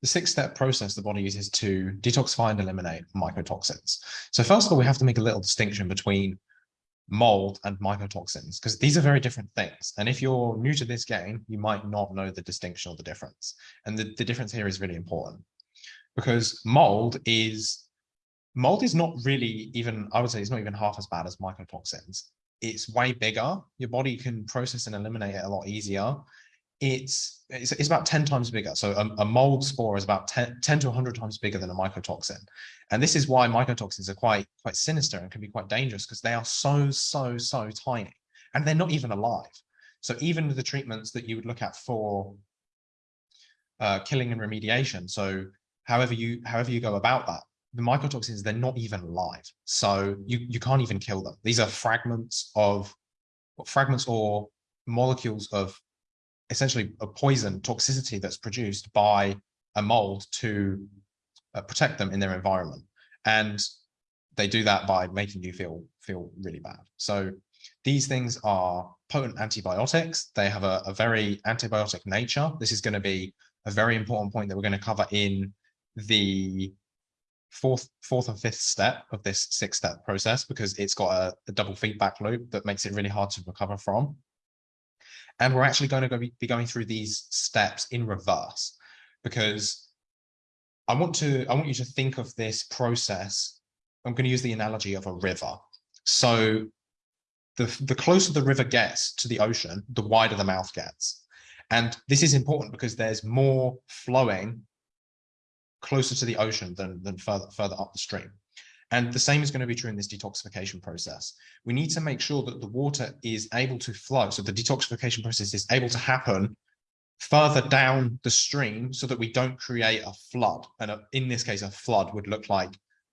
the six-step process the body uses to detoxify and eliminate mycotoxins. So first of all, we have to make a little distinction between mold and mycotoxins because these are very different things. And if you're new to this game, you might not know the distinction or the difference. And the, the difference here is really important because mold is mold is not really even, I would say it's not even half as bad as mycotoxins. It's way bigger. Your body can process and eliminate it a lot easier it's, it's, it's about 10 times bigger. So a, a mold spore is about 10, 10, to 100 times bigger than a mycotoxin. And this is why mycotoxins are quite, quite sinister and can be quite dangerous because they are so, so, so tiny and they're not even alive. So even the treatments that you would look at for uh, killing and remediation, so however you however you go about that, the mycotoxins, they're not even alive. So you, you can't even kill them. These are fragments of fragments or molecules of essentially a poison toxicity that's produced by a mold to uh, protect them in their environment. And they do that by making you feel feel really bad. So these things are potent antibiotics. They have a, a very antibiotic nature. This is going to be a very important point that we're going to cover in the fourth fourth and fifth step of this six step process because it's got a, a double feedback loop that makes it really hard to recover from. And we're actually going to be going through these steps in reverse because I want to I want you to think of this process. I'm going to use the analogy of a river. So the, the closer the river gets to the ocean, the wider the mouth gets. And this is important because there's more flowing closer to the ocean than, than further, further up the stream. And the same is going to be true in this detoxification process. We need to make sure that the water is able to flow. So the detoxification process is able to happen further down the stream so that we don't create a flood. And a, in this case, a flood would look like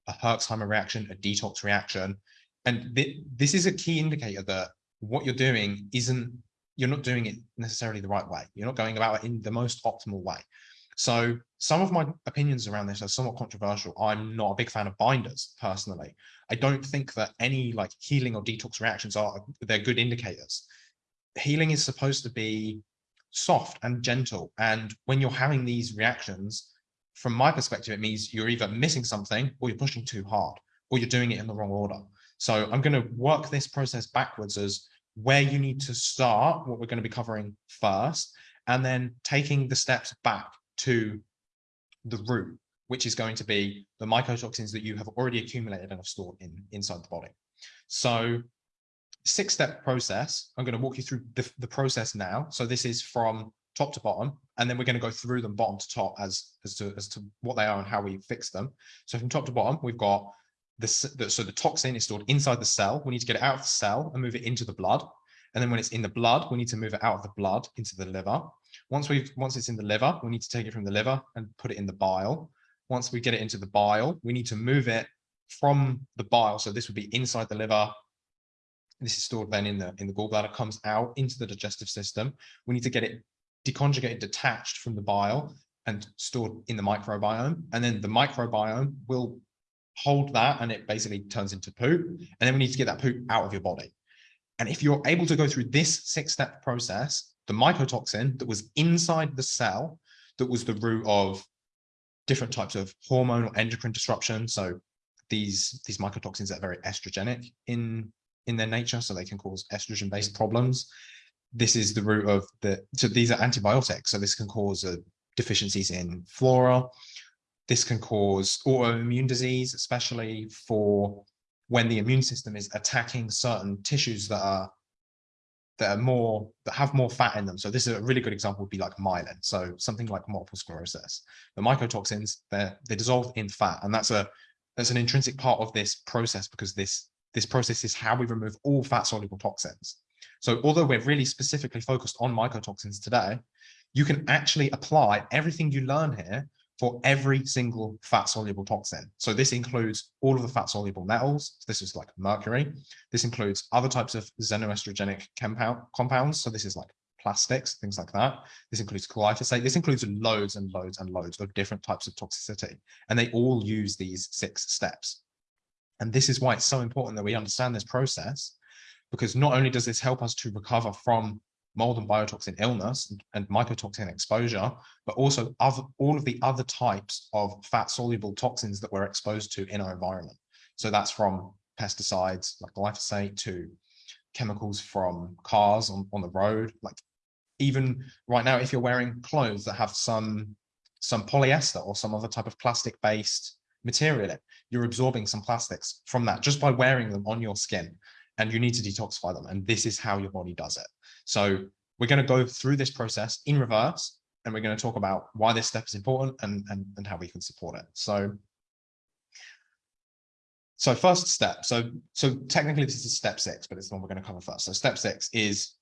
a Herxheimer reaction, a detox reaction. And th this is a key indicator that what you're doing isn't, you're not doing it necessarily the right way. You're not going about it in the most optimal way. So some of my opinions around this are somewhat controversial. I'm not a big fan of binders personally. I don't think that any like healing or detox reactions are, they're good indicators. Healing is supposed to be soft and gentle. And when you're having these reactions, from my perspective, it means you're either missing something or you're pushing too hard or you're doing it in the wrong order. So I'm going to work this process backwards as where you need to start, what we're going to be covering first, and then taking the steps back to the root, which is going to be the mycotoxins that you have already accumulated and have stored in inside the body. So six step process, I'm going to walk you through the, the process now. So this is from top to bottom, and then we're going to go through them bottom to top as, as to, as to what they are and how we fix them. So from top to bottom, we've got this, the, so the toxin is stored inside the cell. We need to get it out of the cell and move it into the blood. And then when it's in the blood, we need to move it out of the blood into the liver. Once we've once it's in the liver, we need to take it from the liver and put it in the bile. Once we get it into the bile, we need to move it from the bile. So this would be inside the liver. This is stored then in the in the gallbladder, comes out into the digestive system. We need to get it deconjugated, detached from the bile and stored in the microbiome. And then the microbiome will hold that and it basically turns into poop. And then we need to get that poop out of your body. And if you're able to go through this six step process, the mycotoxin that was inside the cell, that was the root of different types of hormonal endocrine disruption. So these, these mycotoxins are very estrogenic in, in their nature, so they can cause estrogen-based problems. This is the root of the, so these are antibiotics. So this can cause uh, deficiencies in flora. This can cause autoimmune disease, especially for when the immune system is attacking certain tissues that are that are more that have more fat in them. So this is a really good example would be like myelin. So something like multiple sclerosis. The mycotoxins they're they dissolve in fat, and that's a that's an intrinsic part of this process because this this process is how we remove all fat soluble toxins. So although we're really specifically focused on mycotoxins today, you can actually apply everything you learn here for every single fat soluble toxin. So this includes all of the fat soluble metals. This is like mercury. This includes other types of xenoestrogenic compound, compounds. So this is like plastics, things like that. This includes glyphosate. This includes loads and loads and loads of different types of toxicity. And they all use these six steps. And this is why it's so important that we understand this process, because not only does this help us to recover from mold and biotoxin illness and, and mycotoxin exposure, but also other, all of the other types of fat soluble toxins that we're exposed to in our environment. So that's from pesticides like glyphosate to chemicals from cars on, on the road, like even right now, if you're wearing clothes that have some some polyester or some other type of plastic based material in, you're absorbing some plastics from that just by wearing them on your skin and you need to detoxify them. And this is how your body does it. So we're going to go through this process in reverse and we're going to talk about why this step is important and, and, and how we can support it. So, so first step, so, so technically this is step six, but it's the one we're going to cover first. So step six is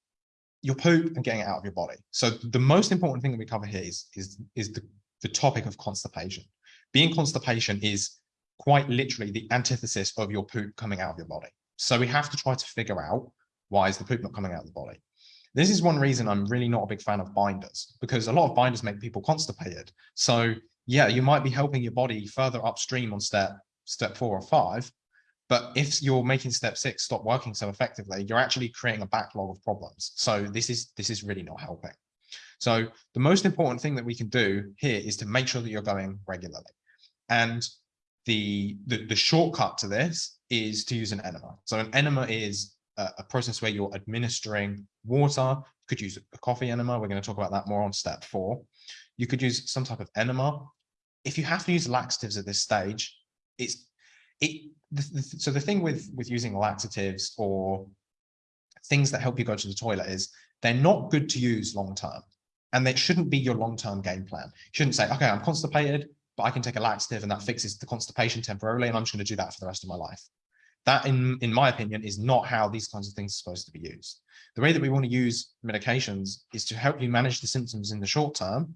your poop and getting it out of your body. So the most important thing that we cover here is, is, is the, the topic of constipation. Being constipation is quite literally the antithesis of your poop coming out of your body. So we have to try to figure out why is the poop not coming out of the body. This is one reason I'm really not a big fan of binders because a lot of binders make people constipated. So yeah, you might be helping your body further upstream on step step four or five, but if you're making step six stop working so effectively, you're actually creating a backlog of problems. So this is this is really not helping. So the most important thing that we can do here is to make sure that you're going regularly. And the, the, the shortcut to this is to use an enema. So an enema is a, process where you're administering water. You could use a coffee enema. We're going to talk about that more on step four. You could use some type of enema. If you have to use laxatives at this stage, it's it. The, the, so the thing with with using laxatives or things that help you go to the toilet is they're not good to use long term and they shouldn't be your long-term game plan. You shouldn't say, okay, I'm constipated but I can take a laxative and that fixes the constipation temporarily, and I'm just going to do that for the rest of my life. That, in, in my opinion, is not how these kinds of things are supposed to be used. The way that we want to use medications is to help you manage the symptoms in the short term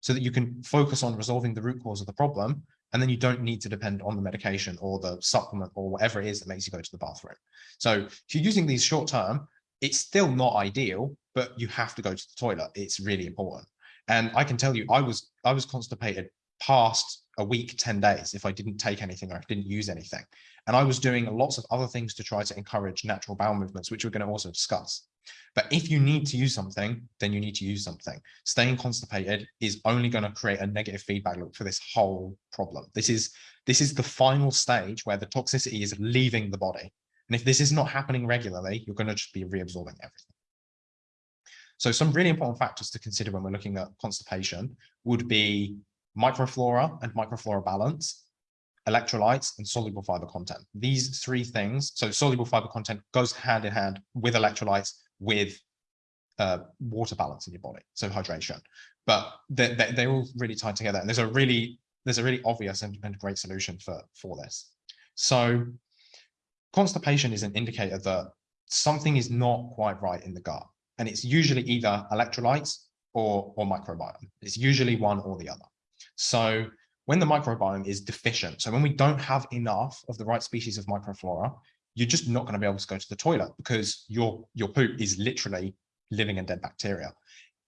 so that you can focus on resolving the root cause of the problem, and then you don't need to depend on the medication or the supplement or whatever it is that makes you go to the bathroom. So if you're using these short term, it's still not ideal, but you have to go to the toilet. It's really important. And I can tell you, I was I was constipated past a week, 10 days if I didn't take anything or I didn't use anything. And I was doing lots of other things to try to encourage natural bowel movements, which we're going to also discuss. But if you need to use something, then you need to use something. Staying constipated is only going to create a negative feedback loop for this whole problem. This is this is the final stage where the toxicity is leaving the body. And if this is not happening regularly, you're going to just be reabsorbing everything. So some really important factors to consider when we're looking at constipation would be microflora and microflora balance, electrolytes, and soluble fiber content. These three things, so soluble fiber content goes hand in hand with electrolytes, with uh, water balance in your body, so hydration. But they're, they're all really tied together, and there's a really there's a really obvious and, and great solution for for this. So constipation is an indicator that something is not quite right in the gut, and it's usually either electrolytes or or microbiome. It's usually one or the other. So when the microbiome is deficient, so when we don't have enough of the right species of microflora, you're just not going to be able to go to the toilet because your, your poop is literally living and dead bacteria.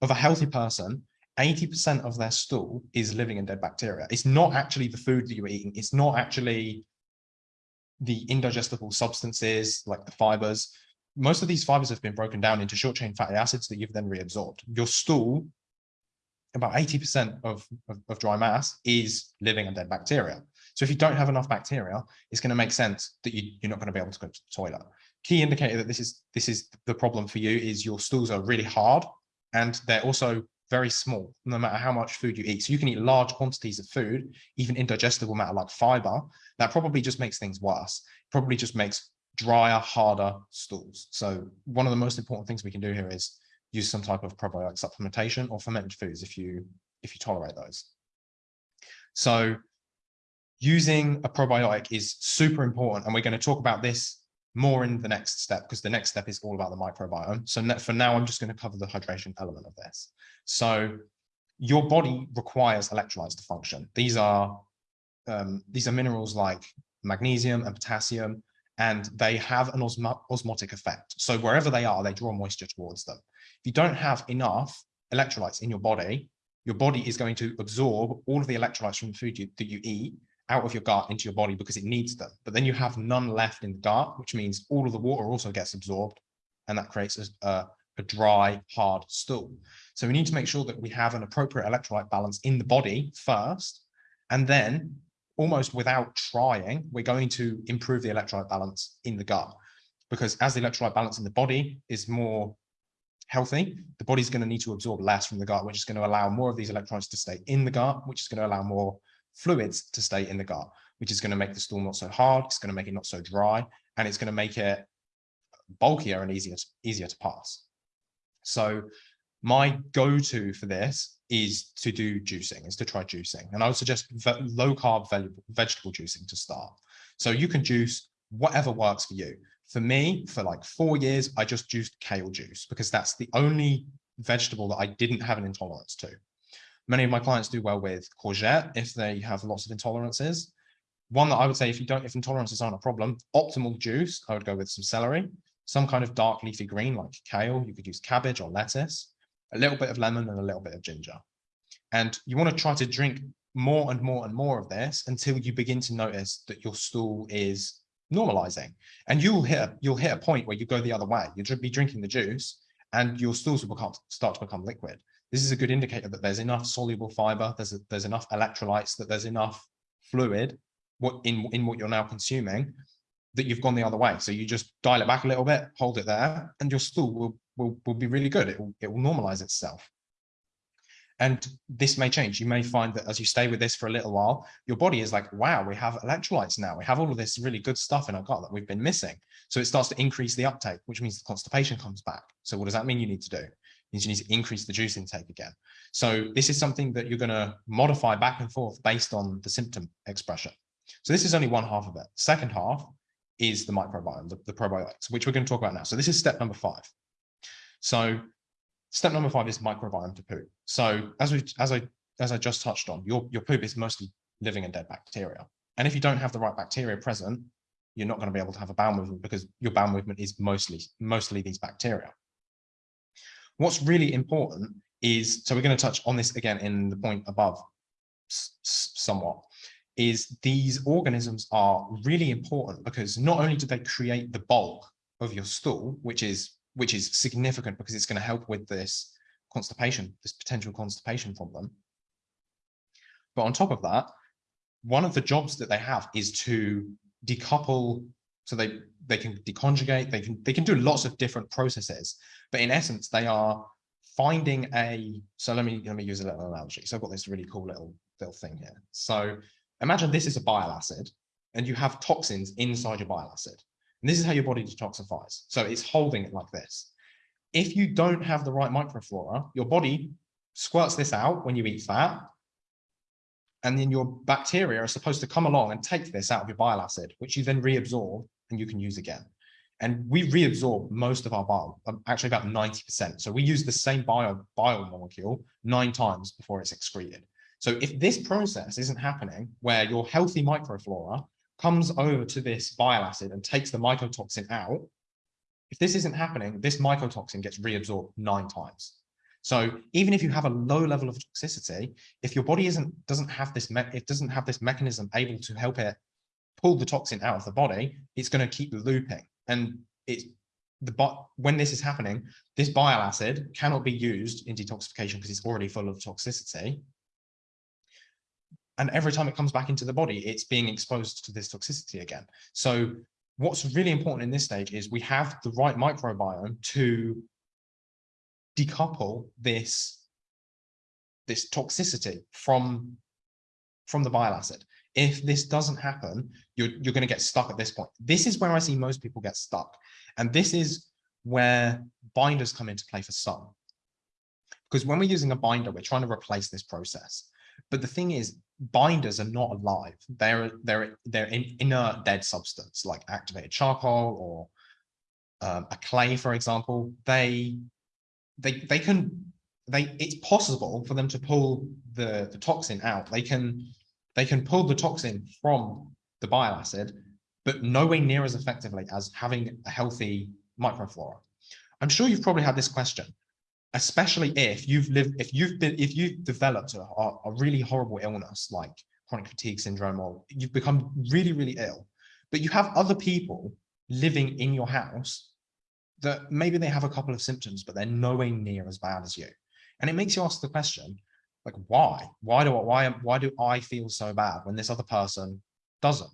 Of a healthy person, 80% of their stool is living and dead bacteria. It's not actually the food that you're eating. It's not actually the indigestible substances like the fibers. Most of these fibers have been broken down into short chain fatty acids that you've then reabsorbed. Your stool about 80% of, of, of, dry mass is living and dead bacteria. So if you don't have enough bacteria, it's going to make sense that you, you're not going to be able to go to the toilet. Key indicator that this is this is the problem for you is your stools are really hard and they're also very small, no matter how much food you eat. So you can eat large quantities of food, even indigestible matter like fiber, that probably just makes things worse. Probably just makes drier, harder stools. So one of the most important things we can do here is use some type of probiotic supplementation or fermented foods if you if you tolerate those. So using a probiotic is super important and we're going to talk about this more in the next step because the next step is all about the microbiome. So for now, I'm just going to cover the hydration element of this. So your body requires electrolytes to function. These are um, these are minerals like magnesium and potassium, and they have an osmo osmotic effect. So wherever they are, they draw moisture towards them you don't have enough electrolytes in your body, your body is going to absorb all of the electrolytes from the food you, that you eat out of your gut into your body because it needs them. But then you have none left in the gut, which means all of the water also gets absorbed and that creates a, a dry, hard stool. So we need to make sure that we have an appropriate electrolyte balance in the body first, and then almost without trying, we're going to improve the electrolyte balance in the gut. Because as the electrolyte balance in the body is more healthy, the body's going to need to absorb less from the gut, which is going to allow more of these electrons to stay in the gut, which is going to allow more fluids to stay in the gut, which is going to make the stool not so hard, it's going to make it not so dry, and it's going to make it bulkier and easier to, easier to pass. So my go-to for this is to do juicing, is to try juicing. And I would suggest low carb vegetable juicing to start. So you can juice whatever works for you. For me, for like four years, I just juiced kale juice because that's the only vegetable that I didn't have an intolerance to. Many of my clients do well with courgette if they have lots of intolerances. One that I would say if you don't, if intolerances aren't a problem, optimal juice, I would go with some celery, some kind of dark leafy green like kale. You could use cabbage or lettuce, a little bit of lemon and a little bit of ginger. And you want to try to drink more and more and more of this until you begin to notice that your stool is normalizing. And you'll hit you'll hit a point where you go the other way. You'll be drinking the juice and your stools will become start to become liquid. This is a good indicator that there's enough soluble fiber there's a, there's enough electrolytes that there's enough fluid what in in what you're now consuming that you've gone the other way. So you just dial it back a little bit hold it there and your stool will will, will be really good. It will, it will normalize itself and this may change. You may find that as you stay with this for a little while, your body is like, wow, we have electrolytes now. We have all of this really good stuff in our gut that we've been missing. So it starts to increase the uptake, which means the constipation comes back. So what does that mean you need to do? Means you need to increase the juice intake again. So this is something that you're going to modify back and forth based on the symptom expression. So this is only one half of it. Second half is the microbiome, the, the probiotics, which we're going to talk about now. So this is step number five. So Step number five is microbiome to poop. So as we as I as I just touched on, your your poop is mostly living and dead bacteria. And if you don't have the right bacteria present, you're not going to be able to have a bowel movement because your bowel movement is mostly mostly these bacteria. What's really important is, so we're going to touch on this again in the point above somewhat, is these organisms are really important because not only do they create the bulk of your stool, which is which is significant because it's going to help with this constipation, this potential constipation problem. But on top of that, one of the jobs that they have is to decouple, so they they can deconjugate, they can they can do lots of different processes, but in essence, they are finding a. So let me let me use a little analogy. So I've got this really cool little little thing here. So imagine this is a bile acid, and you have toxins inside your bile acid. And this is how your body detoxifies. So it's holding it like this. If you don't have the right microflora, your body squirts this out when you eat fat. And then your bacteria are supposed to come along and take this out of your bile acid, which you then reabsorb and you can use again. And we reabsorb most of our bile, um, actually about 90%. So we use the same bio, molecule nine times before it's excreted. So if this process isn't happening, where your healthy microflora comes over to this bile acid and takes the mycotoxin out, if this isn't happening, this mycotoxin gets reabsorbed nine times. So even if you have a low level of toxicity, if your body isn't doesn't have this it doesn't have this mechanism able to help it pull the toxin out of the body, it's going to keep looping. And it's the but when this is happening, this bile acid cannot be used in detoxification because it's already full of toxicity and every time it comes back into the body, it's being exposed to this toxicity again. So what's really important in this stage is we have the right microbiome to decouple this, this toxicity from, from the bile acid. If this doesn't happen, you're, you're going to get stuck at this point. This is where I see most people get stuck. And this is where binders come into play for some. Because when we're using a binder, we're trying to replace this process. But the thing is, binders are not alive. They're they're they're in inert dead substance like activated charcoal or um, a clay, for example. They they they can they it's possible for them to pull the the toxin out. They can they can pull the toxin from the bile acid, but nowhere near as effectively as having a healthy microflora. I'm sure you've probably had this question especially if you've lived, if you've been, if you've developed a, a really horrible illness like chronic fatigue syndrome, or you've become really, really ill, but you have other people living in your house that maybe they have a couple of symptoms, but they're nowhere near as bad as you. And it makes you ask the question, like, why? Why do I, why, why do I feel so bad when this other person doesn't?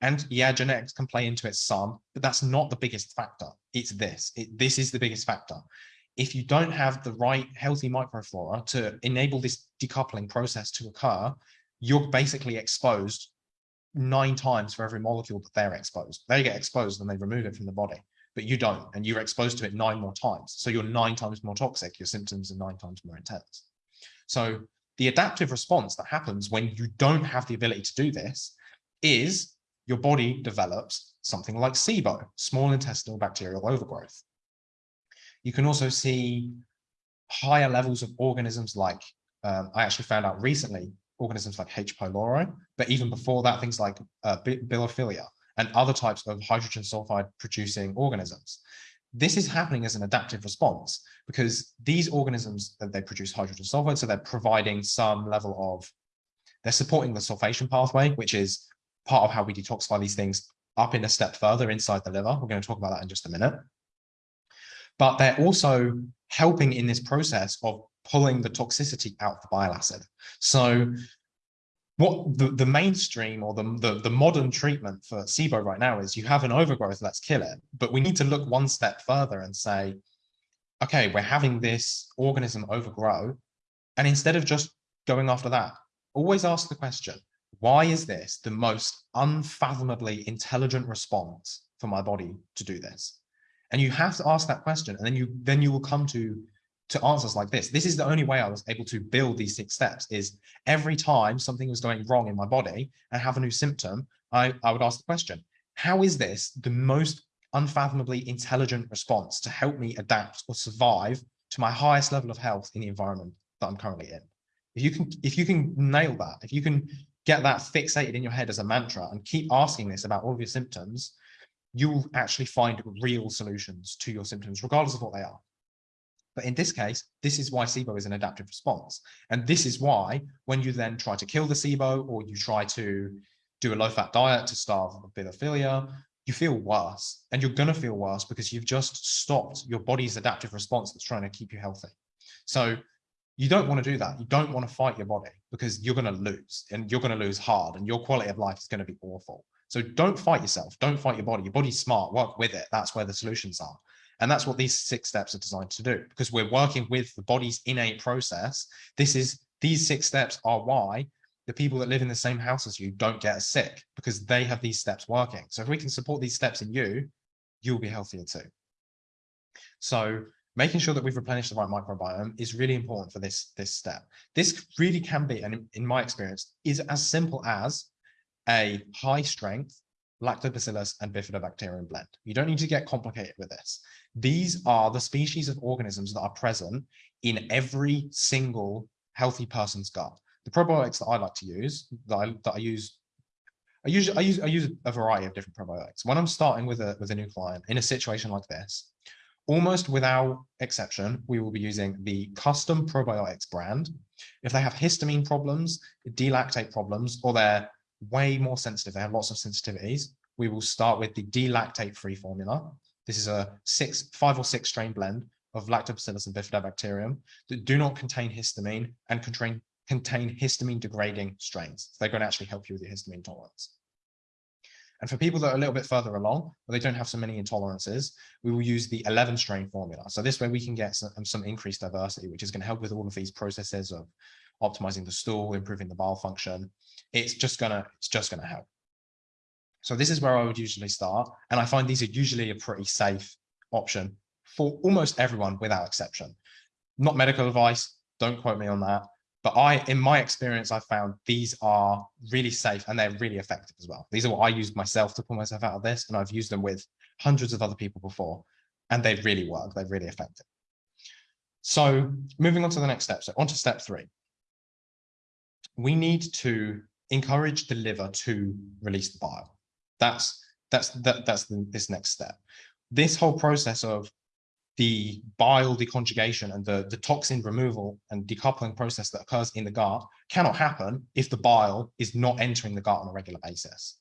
And yeah, genetics can play into it some, but that's not the biggest factor. It's this. It, this is the biggest factor. If you don't have the right healthy microflora to enable this decoupling process to occur, you're basically exposed nine times for every molecule that they're exposed. They get exposed and they remove it from the body, but you don't, and you're exposed to it nine more times. So you're nine times more toxic, your symptoms are nine times more intense. So the adaptive response that happens when you don't have the ability to do this is your body develops something like SIBO, small intestinal bacterial overgrowth. You can also see higher levels of organisms like, um, I actually found out recently, organisms like H. pylori, but even before that, things like uh, bilophila and other types of hydrogen sulfide producing organisms. This is happening as an adaptive response because these organisms, uh, they produce hydrogen sulfide, so they're providing some level of, they're supporting the sulfation pathway, which is part of how we detoxify these things up in a step further inside the liver. We're going to talk about that in just a minute. But they're also helping in this process of pulling the toxicity out of the bile acid. So what the, the mainstream or the, the, the modern treatment for SIBO right now is you have an overgrowth, let's kill it. But we need to look one step further and say, okay, we're having this organism overgrow. And instead of just going after that, always ask the question, why is this the most unfathomably intelligent response for my body to do this? And you have to ask that question, and then you then you will come to to answers like this. This is the only way I was able to build these six steps is every time something was going wrong in my body and have a new symptom, I, I would ask the question, how is this the most unfathomably intelligent response to help me adapt or survive to my highest level of health in the environment that I'm currently in? If you can, if you can nail that, if you can get that fixated in your head as a mantra and keep asking this about all of your symptoms, you'll actually find real solutions to your symptoms, regardless of what they are. But in this case, this is why SIBO is an adaptive response. And this is why when you then try to kill the SIBO or you try to do a low fat diet to starve bilophila, you feel worse and you're going to feel worse because you've just stopped your body's adaptive response that's trying to keep you healthy. So you don't want to do that. You don't want to fight your body because you're going to lose and you're going to lose hard and your quality of life is going to be awful. So don't fight yourself. Don't fight your body. Your body's smart. Work with it. That's where the solutions are. And that's what these six steps are designed to do because we're working with the body's innate process. This is these six steps are why the people that live in the same house as you don't get sick because they have these steps working. So if we can support these steps in you, you'll be healthier too. So making sure that we've replenished the right microbiome is really important for this, this step. This really can be, and in my experience, is as simple as a high strength lactobacillus and bifidobacterium blend. You don't need to get complicated with this. These are the species of organisms that are present in every single healthy person's gut. The probiotics that I like to use, that I, that I use I use I use I use a variety of different probiotics. When I'm starting with a with a new client in a situation like this, almost without exception, we will be using the custom probiotics brand. If they have histamine problems, D-lactate problems, or they're way more sensitive, they have lots of sensitivities, we will start with the D-lactate free formula. This is a six, five or six strain blend of lactobacillus and bifidobacterium that do not contain histamine and contain, contain histamine degrading strains. So they're going to actually help you with your histamine tolerance. And for people that are a little bit further along, where they don't have so many intolerances, we will use the 11 strain formula. So this way we can get some, some increased diversity, which is going to help with all of these processes of optimizing the stool, improving the bowel function. It's just gonna, it's just gonna help. So this is where I would usually start. And I find these are usually a pretty safe option for almost everyone without exception. Not medical advice, don't quote me on that. But I, in my experience, I found these are really safe and they're really effective as well. These are what I used myself to pull myself out of this. And I've used them with hundreds of other people before and they really work. They're really effective. So moving on to the next step. So on to step three. We need to encourage the liver to release the bile. That's that's that, that's the, this next step. This whole process of the bile deconjugation and the, the toxin removal and decoupling process that occurs in the gut cannot happen if the bile is not entering the gut on a regular basis.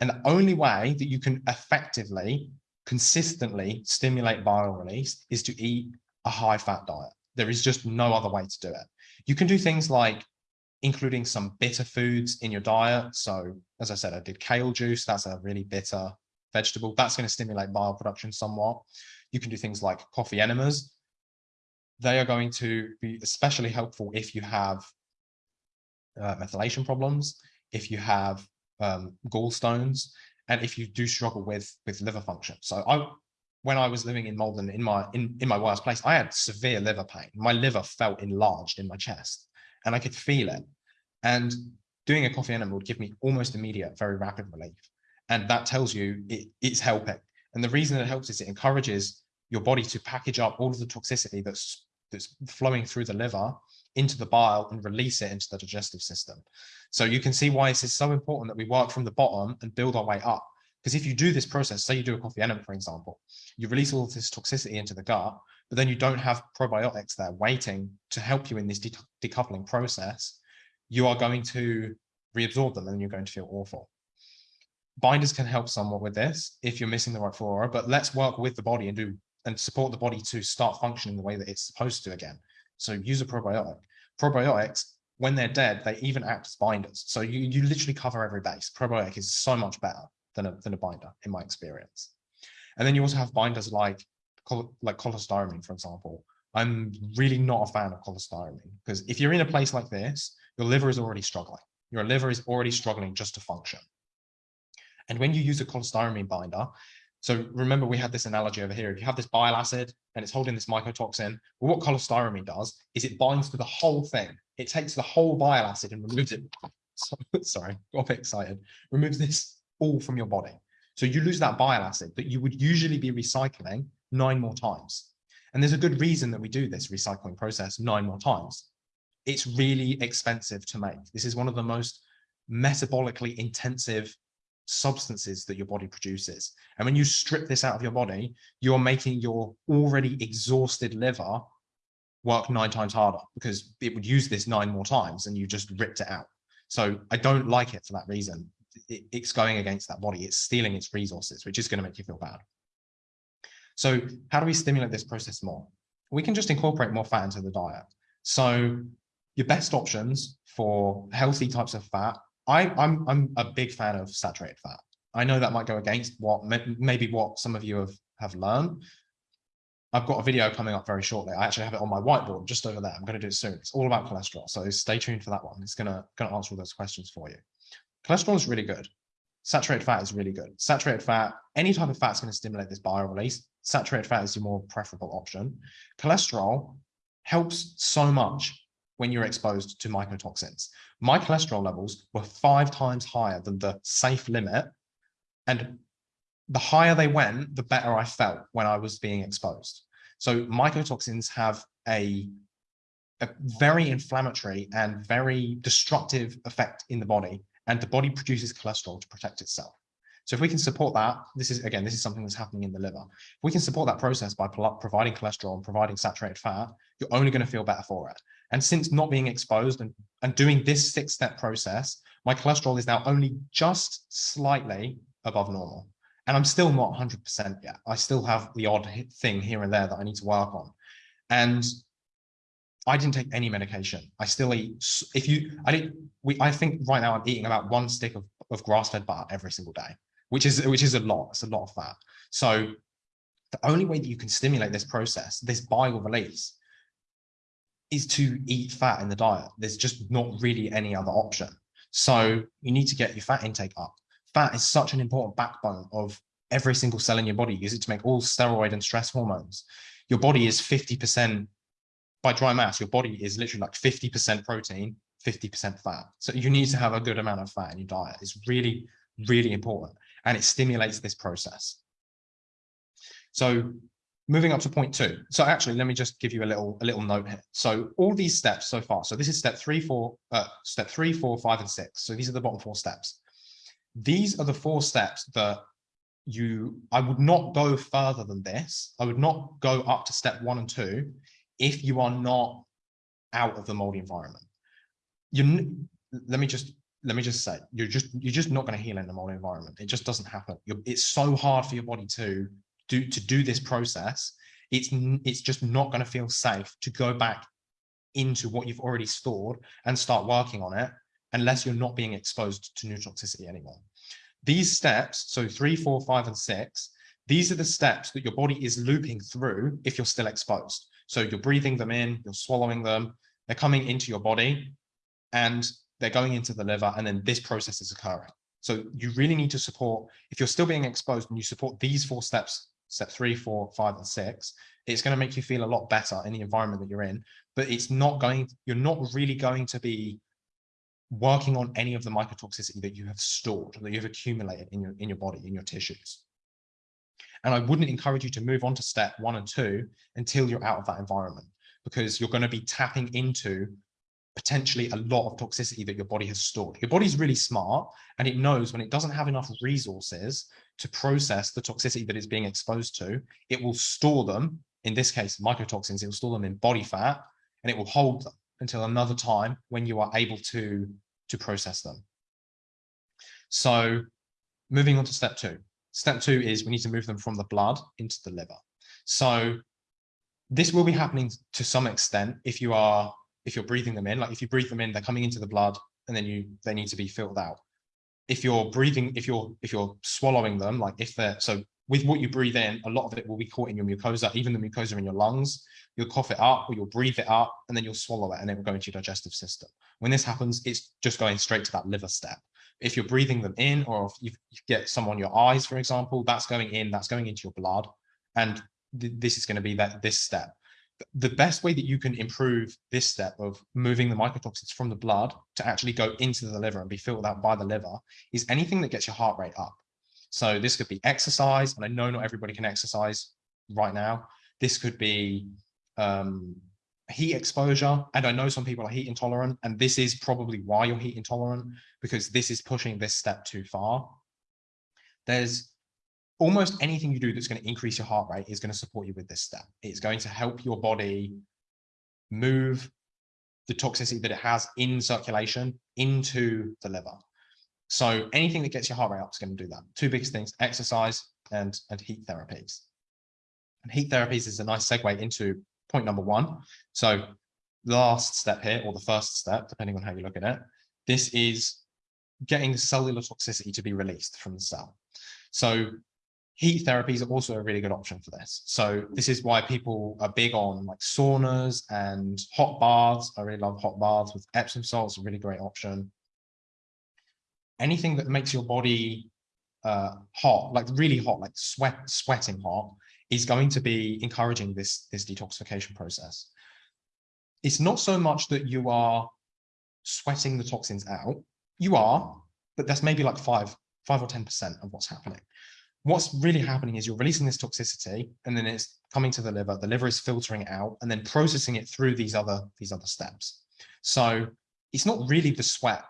And the only way that you can effectively consistently stimulate bile release is to eat a high fat diet. There is just no other way to do it. You can do things like including some bitter foods in your diet. So as I said, I did kale juice. That's a really bitter vegetable. That's going to stimulate bile production somewhat. You can do things like coffee enemas. They are going to be especially helpful if you have uh, methylation problems, if you have um, gallstones, and if you do struggle with with liver function. So I, when I was living in Malden in my in, in my worst place, I had severe liver pain. My liver felt enlarged in my chest and I could feel it. And doing a coffee enema would give me almost immediate, very rapid relief. And that tells you it, it's helping. And the reason it helps is it encourages your body to package up all of the toxicity that's that's flowing through the liver into the bile and release it into the digestive system. So you can see why this is so important that we work from the bottom and build our way up. Because if you do this process, say you do a coffee enema, for example, you release all of this toxicity into the gut, but then you don't have probiotics there waiting to help you in this de decoupling process, you are going to reabsorb them and you're going to feel awful. Binders can help somewhat with this if you're missing the right flora, but let's work with the body and do and support the body to start functioning the way that it's supposed to again. So use a probiotic. Probiotics, when they're dead, they even act as binders. So you, you literally cover every base. Probiotic is so much better than a, than a binder in my experience. And then you also have binders like, like cholestyramine, for example. I'm really not a fan of cholestyramine because if you're in a place like this, your liver is already struggling. Your liver is already struggling just to function. And when you use a cholestyramine binder, so remember we had this analogy over here. If you have this bile acid and it's holding this mycotoxin, well, what cholestyramine does is it binds to the whole thing. It takes the whole bile acid and removes it. Sorry, got excited. Removes this all from your body. So you lose that bile acid that you would usually be recycling nine more times. And there's a good reason that we do this recycling process nine more times. It's really expensive to make. This is one of the most metabolically intensive substances that your body produces. And when you strip this out of your body, you're making your already exhausted liver work nine times harder because it would use this nine more times and you just ripped it out. So I don't like it for that reason. It's going against that body. It's stealing its resources, which is going to make you feel bad. So how do we stimulate this process more? We can just incorporate more fat into the diet. So your best options for healthy types of fat I, I'm I'm a big fan of saturated fat. I know that might go against what maybe what some of you have have learned. I've got a video coming up very shortly. I actually have it on my whiteboard just over there. I'm going to do it soon. It's all about cholesterol, so stay tuned for that one. It's gonna gonna answer all those questions for you. Cholesterol is really good. Saturated fat is really good. Saturated fat, any type of fat is going to stimulate this bile release. Saturated fat is your more preferable option. Cholesterol helps so much when you're exposed to mycotoxins. My cholesterol levels were five times higher than the safe limit. And the higher they went, the better I felt when I was being exposed. So mycotoxins have a, a very inflammatory and very destructive effect in the body, and the body produces cholesterol to protect itself. So if we can support that, this is, again, this is something that's happening in the liver. If we can support that process by providing cholesterol and providing saturated fat, you're only going to feel better for it. And since not being exposed and, and doing this six step process, my cholesterol is now only just slightly above normal. And I'm still not 100% yet. I still have the odd thing here and there that I need to work on. And I didn't take any medication. I still eat, if you, I didn't, we, I think right now I'm eating about one stick of, of grass-fed butter every single day, which is, which is a lot. It's a lot of fat. So the only way that you can stimulate this process, this bile release, is to eat fat in the diet. There's just not really any other option. So you need to get your fat intake up. Fat is such an important backbone of every single cell in your body. Use it to make all steroid and stress hormones. Your body is 50% by dry mass. Your body is literally like 50% protein, 50% fat. So you need to have a good amount of fat in your diet. It's really, really important. And it stimulates this process. So moving up to point two. So actually, let me just give you a little a little note here. So all these steps so far. So this is step three, four, uh, step three, four, five, and six. So these are the bottom four steps. These are the four steps that you. I would not go further than this. I would not go up to step one and two if you are not out of the moldy environment. You. Let me just let me just say you're just you're just not going to heal in the moldy environment. It just doesn't happen. You're, it's so hard for your body to do to do this process, it's it's just not going to feel safe to go back into what you've already stored and start working on it unless you're not being exposed to neurotoxicity anymore. These steps, so three, four, five, and six, these are the steps that your body is looping through if you're still exposed. So you're breathing them in, you're swallowing them, they're coming into your body and they're going into the liver and then this process is occurring. So you really need to support, if you're still being exposed and you support these four steps, step three, four, five, and six, it's going to make you feel a lot better in the environment that you're in, but it's not going, you're not really going to be working on any of the mycotoxicity that you have stored, that you've accumulated in your, in your body, in your tissues. And I wouldn't encourage you to move on to step one and two until you're out of that environment, because you're going to be tapping into potentially a lot of toxicity that your body has stored. Your body's really smart and it knows when it doesn't have enough resources to process the toxicity that it's being exposed to, it will store them, in this case, mycotoxins, it will store them in body fat and it will hold them until another time when you are able to, to process them. So moving on to step two. Step two is we need to move them from the blood into the liver. So this will be happening to some extent if you are if you're breathing them in. Like if you breathe them in they're coming into the blood and then you they need to be filled out. If you're breathing if you're if you're swallowing them like if they're so with what you breathe in a lot of it will be caught in your mucosa even the mucosa in your lungs. You'll cough it up or you'll breathe it up and then you'll swallow it and it will go into your digestive system. When this happens it's just going straight to that liver step if you're breathing them in or if you get some on your eyes for example that's going in that's going into your blood and th this is going to be that this step the best way that you can improve this step of moving the mycotoxins from the blood to actually go into the liver and be filled out by the liver is anything that gets your heart rate up. So this could be exercise, and I know not everybody can exercise right now. This could be um, heat exposure, and I know some people are heat intolerant, and this is probably why you're heat intolerant, because this is pushing this step too far. There's almost anything you do that's going to increase your heart rate is going to support you with this step. It's going to help your body move the toxicity that it has in circulation into the liver. So anything that gets your heart rate up is going to do that. Two biggest things, exercise and, and heat therapies. And heat therapies is a nice segue into point number one. So last step here, or the first step, depending on how you look at it, this is getting cellular toxicity to be released from the cell. So heat therapies are also a really good option for this. So this is why people are big on like saunas and hot baths. I really love hot baths with Epsom salts, a really great option. Anything that makes your body uh, hot, like really hot, like sweat, sweating hot, is going to be encouraging this, this detoxification process. It's not so much that you are sweating the toxins out. You are, but that's maybe like five, five or 10% of what's happening. What's really happening is you're releasing this toxicity and then it's coming to the liver. The liver is filtering it out and then processing it through these other these other steps. So it's not really the sweat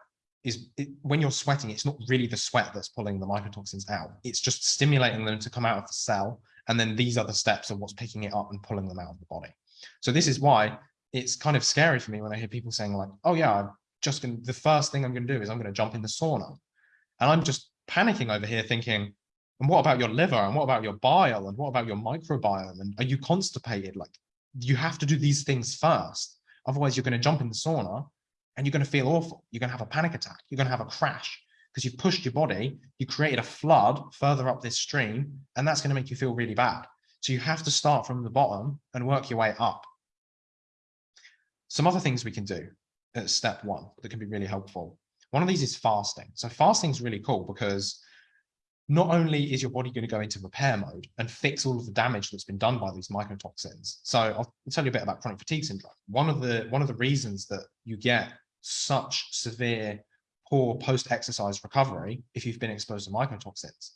is it, when you're sweating it's not really the sweat that's pulling the mycotoxins out. It's just stimulating them to come out of the cell and then these other steps are what's picking it up and pulling them out of the body so this is why it's kind of scary for me when i hear people saying like oh yeah i'm just gonna the first thing i'm gonna do is i'm gonna jump in the sauna and i'm just panicking over here thinking and what about your liver? And what about your bile? And what about your microbiome? And are you constipated? Like you have to do these things first. Otherwise, you're going to jump in the sauna and you're going to feel awful. You're going to have a panic attack. You're going to have a crash because you've pushed your body. You created a flood further up this stream, and that's going to make you feel really bad. So you have to start from the bottom and work your way up. Some other things we can do at step one that can be really helpful. One of these is fasting. So fasting is really cool because not only is your body going to go into repair mode and fix all of the damage that's been done by these mycotoxins. So I'll tell you a bit about chronic fatigue syndrome. One of the one of the reasons that you get such severe poor post-exercise recovery if you've been exposed to mycotoxins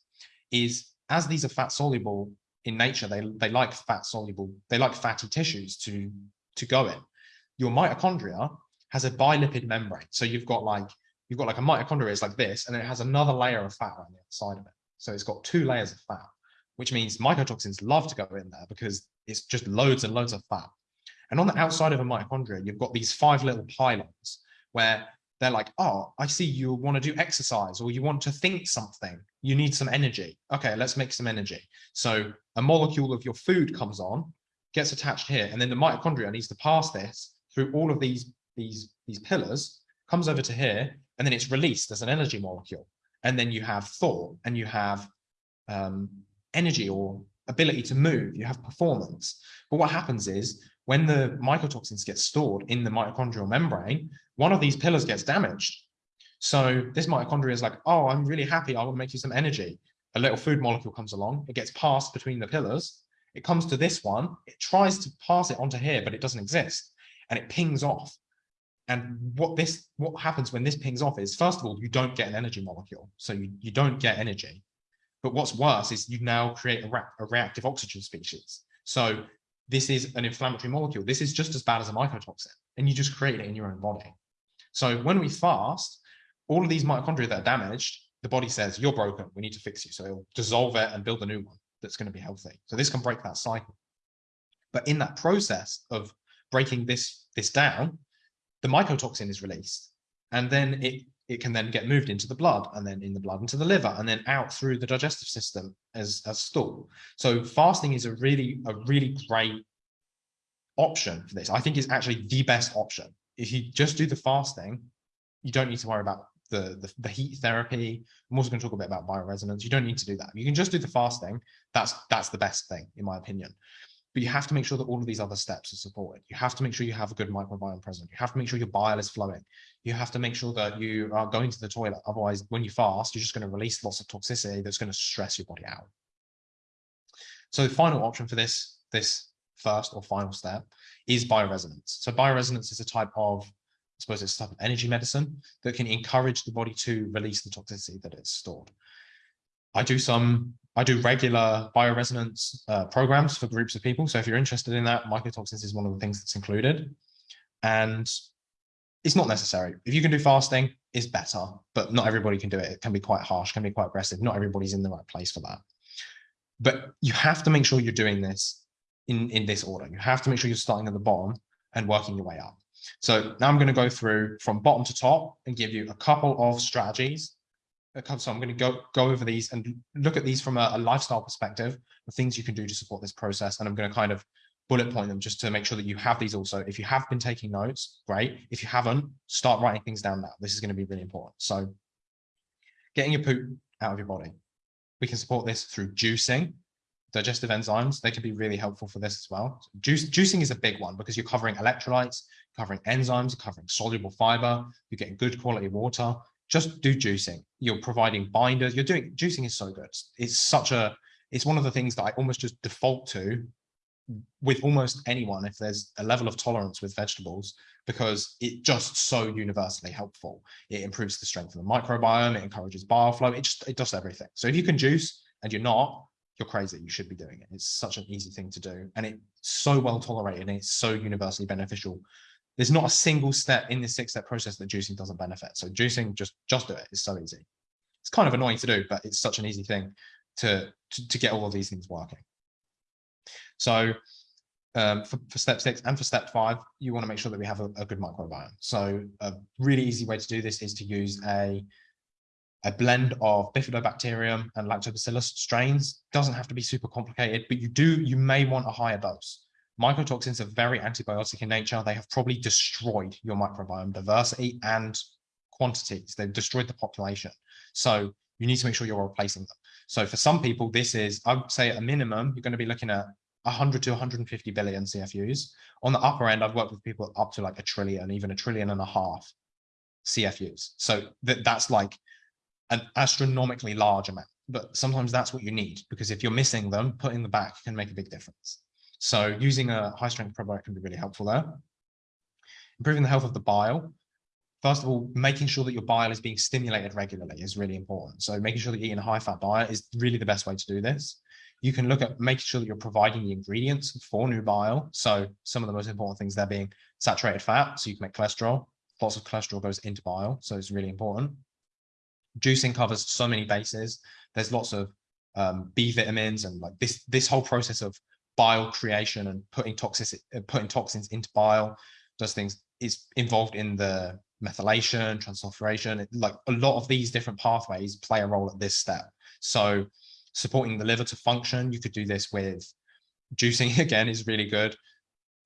is as these are fat soluble in nature, they they like fat soluble, they like fatty tissues to to go in. Your mitochondria has a bilipid membrane. So you've got like you've got like a mitochondria is like this, and it has another layer of fat on the outside of it. So it's got two layers of fat, which means mycotoxins love to go in there because it's just loads and loads of fat. And on the outside of a mitochondria, you've got these five little pylons where they're like, oh, I see you want to do exercise or you want to think something. You need some energy. Okay, let's make some energy. So a molecule of your food comes on, gets attached here, and then the mitochondria needs to pass this through all of these, these, these pillars, comes over to here, and then it's released as an energy molecule. And then you have thought and you have um, energy or ability to move, you have performance. But what happens is when the mycotoxins get stored in the mitochondrial membrane, one of these pillars gets damaged. So this mitochondria is like, oh, I'm really happy. I want to make you some energy. A little food molecule comes along. It gets passed between the pillars. It comes to this one. It tries to pass it onto here, but it doesn't exist. And it pings off. And what this what happens when this pings off is, first of all, you don't get an energy molecule. So you, you don't get energy. But what's worse is you now create a, a reactive oxygen species. So this is an inflammatory molecule. This is just as bad as a mycotoxin, and you just create it in your own body. So when we fast, all of these mitochondria that are damaged, the body says, you're broken, we need to fix you. So it'll dissolve it and build a new one that's going to be healthy. So this can break that cycle. But in that process of breaking this, this down, the mycotoxin is released. And then it it can then get moved into the blood and then in the blood into the liver and then out through the digestive system as, as stool. So fasting is a really, a really great option for this. I think it's actually the best option. If you just do the fasting, you don't need to worry about the, the, the heat therapy. I'm also going to talk a bit about bioresonance. You don't need to do that. You can just do the fasting. That's, that's the best thing, in my opinion but you have to make sure that all of these other steps are supported. You have to make sure you have a good microbiome present. You have to make sure your bile is flowing. You have to make sure that you are going to the toilet. Otherwise, when you fast, you're just going to release lots of toxicity that's going to stress your body out. So the final option for this, this first or final step is bioresonance. So bioresonance is a type of, I suppose it's a type of energy medicine that can encourage the body to release the toxicity that it's stored. I do some I do regular bioresonance uh, programs for groups of people. So if you're interested in that, mycotoxins is one of the things that's included. And it's not necessary. If you can do fasting, it's better, but not everybody can do it. It can be quite harsh, can be quite aggressive. Not everybody's in the right place for that. But you have to make sure you're doing this in, in this order. You have to make sure you're starting at the bottom and working your way up. So now I'm going to go through from bottom to top and give you a couple of strategies Uh, so I'm going to go go over these and look at these from a, a, lifestyle perspective, the things you can do to support this process. And I'm going to kind of bullet point them just to make sure that you have these also. If you have been taking notes, great. If you haven't, start writing things down now. This is going to be really important. So getting your poop out of your body. We can support this through juicing, digestive enzymes. They can be really helpful for this as well. Juice, juicing is a big one because you're covering electrolytes, covering enzymes, covering soluble fiber, you're getting good quality water, just do juicing. You're providing binders. You're doing juicing is so good. It's such a, it's one of the things that I almost just default to with almost anyone if there's a level of tolerance with vegetables because it just so universally helpful. It improves the strength of the microbiome. It encourages bile flow. It just, it does everything. So if you can juice and you're not, you're crazy. You should be doing it. It's such an easy thing to do. And it's so well tolerated and it's so universally beneficial there's not a single step in this six step process that juicing doesn't benefit. So juicing, just, just do it. It's so easy. It's kind of annoying to do, but it's such an easy thing to, to, to get all of these things working. So um, for, for, step six and for step five, you want to make sure that we have a, a, good microbiome. So a really easy way to do this is to use a, a blend of bifidobacterium and lactobacillus strains. Doesn't have to be super complicated, but you do, you may want a higher dose. Mycotoxins are very antibiotic in nature. They have probably destroyed your microbiome diversity and quantities. They've destroyed the population. So you need to make sure you're replacing them. So for some people, this is, I would say at a minimum, you're going to be looking at 100 to 150 billion CFUs. On the upper end, I've worked with people up to like a trillion, even a trillion and a half CFUs. So that, that's like an astronomically large amount. But sometimes that's what you need because if you're missing them, putting them back can make a big difference. So using a high strength probiotic can be really helpful there. Improving the health of the bile. First of all, making sure that your bile is being stimulated regularly is really important. So making sure that you're eating a high fat diet is really the best way to do this. You can look at making sure that you're providing the ingredients for new bile. So some of the most important things there being saturated fat, so you can make cholesterol. Lots of cholesterol goes into bile, so it's really important. Juicing covers so many bases. There's lots of um, B vitamins and like this this whole process of bile creation and putting toxic uh, putting toxins into bile, those things is involved in the methylation, transsulfuration, like a lot of these different pathways play a role at this step. So supporting the liver to function, you could do this with juicing again is really good.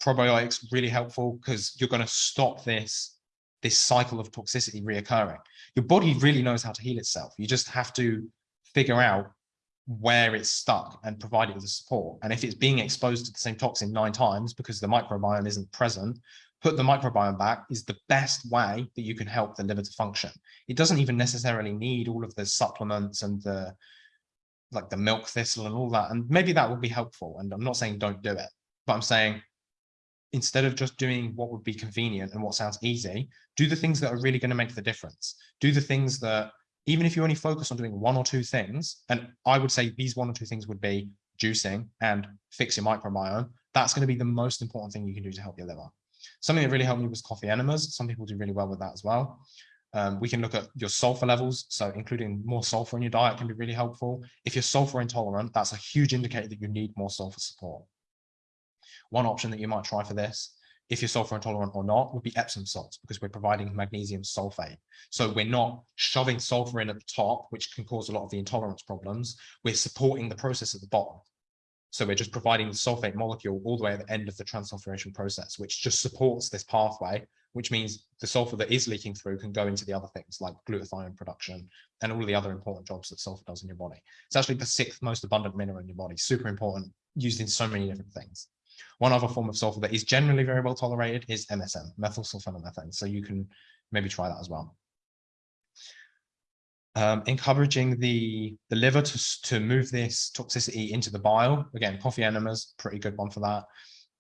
Probiotics really helpful because you're going to stop this this cycle of toxicity reoccurring. Your body really knows how to heal itself. You just have to figure out where it's stuck and provide it with the support. And if it's being exposed to the same toxin nine times because the microbiome isn't present, put the microbiome back is the best way that you can help the liver to function. It doesn't even necessarily need all of the supplements and the like the milk thistle and all that. And maybe that would be helpful. And I'm not saying don't do it, but I'm saying instead of just doing what would be convenient and what sounds easy, do the things that are really going to make the difference. Do the things that, even if you only focus on doing one or two things, and I would say these one or two things would be juicing and fix your microbiome, that's going to be the most important thing you can do to help your liver. Something that really helped me was coffee enemas. Some people do really well with that as well. Um, we can look at your sulfur levels. So including more sulfur in your diet can be really helpful. If you're sulfur intolerant, that's a huge indicator that you need more sulfur support. One option that you might try for this, if you're sulfur intolerant or not, would be Epsom salts because we're providing magnesium sulfate. So we're not shoving sulfur in at the top, which can cause a lot of the intolerance problems. We're supporting the process at the bottom. So we're just providing the sulfate molecule all the way at the end of the transsulfuration process, which just supports this pathway, which means the sulfur that is leaking through can go into the other things like glutathione production and all the other important jobs that sulfur does in your body. It's actually the sixth most abundant mineral in your body, super important, used in so many different things. One other form of sulfur that is generally very well tolerated is MSM, methylsulfonylmethane. So you can maybe try that as well um, encouraging the, the liver to, to move this toxicity into the bile. Again, coffee enemas, pretty good one for that.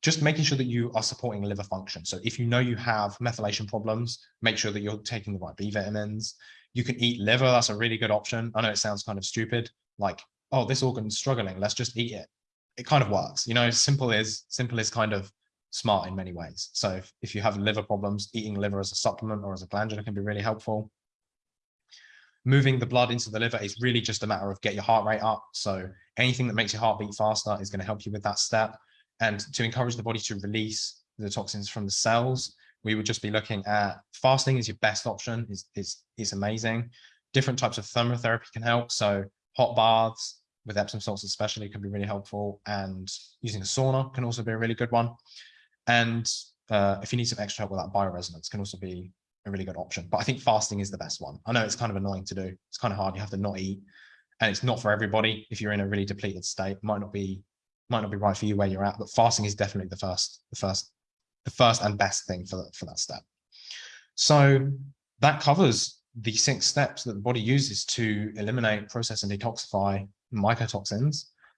Just making sure that you are supporting liver function. So if you know you have methylation problems, make sure that you're taking the right B vitamins. You can eat liver, that's a really good option. I know it sounds kind of stupid, like, oh, this organ's struggling, let's just eat it. It kind of works, you know, simple is, simple is kind of smart in many ways. So if, if you have liver problems, eating liver as a supplement or as a glandular can be really helpful moving the blood into the liver is really just a matter of get your heart rate up. So anything that makes your heart beat faster is going to help you with that step. And to encourage the body to release the toxins from the cells, we would just be looking at fasting is your best option, is, is, is amazing. Different types of thermotherapy can help. So hot baths with Epsom salts especially can be really helpful. And using a sauna can also be a really good one. And uh, if you need some extra help with that bioresonance can also be a really good option. But I think fasting is the best one. I know it's kind of annoying to do. It's kind of hard. You have to not eat, and it's not for everybody. If you're in a really depleted state, it might not be might not be right for you where you're at. But fasting is definitely the first, the first, the first and best thing for for that step. So that covers the six steps that the body uses to eliminate, process, and detoxify mycotoxins.